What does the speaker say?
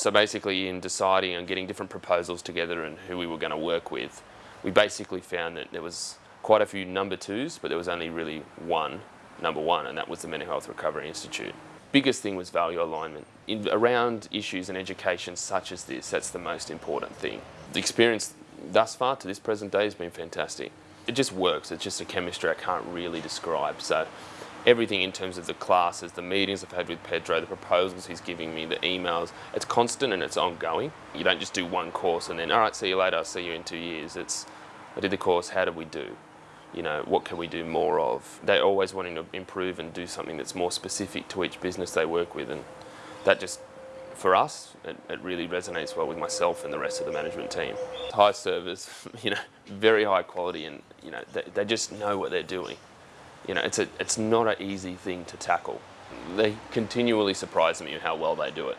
So basically in deciding and getting different proposals together and who we were going to work with, we basically found that there was quite a few number twos, but there was only really one number one, and that was the Mental Health Recovery Institute. Biggest thing was value alignment. In, around issues in education such as this, that's the most important thing. The experience thus far to this present day has been fantastic. It just works, it's just a chemistry I can't really describe. So everything in terms of the classes, the meetings I've had with Pedro, the proposals he's giving me, the emails, it's constant and it's ongoing. You don't just do one course and then, all right, see you later, I'll see you in two years. It's, I did the course, how did we do? You know, what can we do more of? They're always wanting to improve and do something that's more specific to each business they work with and that just, for us, it, it really resonates well with myself and the rest of the management team. High service, you know, very high quality and, you know, they, they just know what they're doing. You know, it's, a, it's not an easy thing to tackle. They continually surprise me how well they do it.